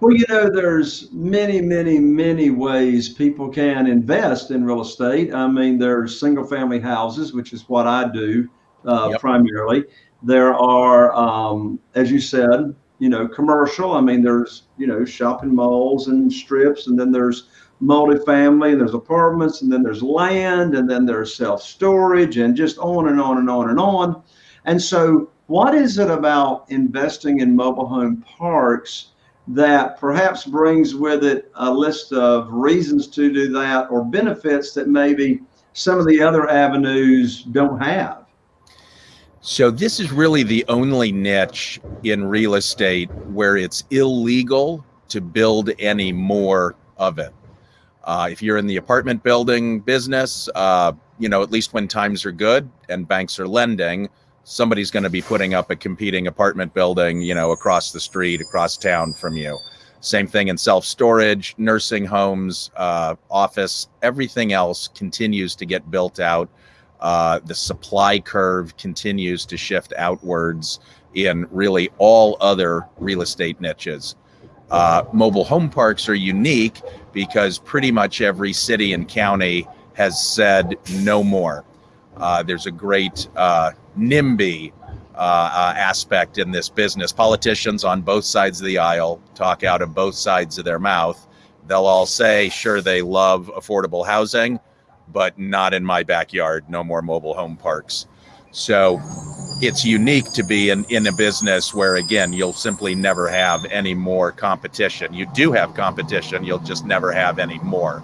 Well, you know, there's many, many, many ways people can invest in real estate. I mean, there's single family houses, which is what I do uh, Yep. primarily. There are, um, as you said, you know, commercial. I mean, there's, you know, shopping malls and strips, and then there's multifamily, and there's apartments, and then there's land, and then there's self storage, and just on and on and on and on. And so, what is it about investing in mobile home parks that perhaps brings with it a list of reasons to do that or benefits that maybe some of the other avenues don't have? So this is really the only niche in real estate where it's illegal to build any more of it. Uh, if you're in the apartment building business, uh, you know, at least when times are good and banks are lending, somebody's going to be putting up a competing apartment building, you know, across the street, across town from you. Same thing in self storage, nursing homes, uh, office, everything else continues to get built out. Uh, the supply curve continues to shift outwards in really all other real estate niches. Uh, mobile home parks are unique because pretty much every city and county has said no more. Uh, there's a great uh, NIMBY uh, uh, aspect in this business. Politicians on both sides of the aisle talk out of both sides of their mouth. They'll all say, sure, they love affordable housing, but not in my backyard. No more mobile home parks. So it's unique to be in, in a business where, again, you'll simply never have any more competition. You do have competition, you'll just never have any more.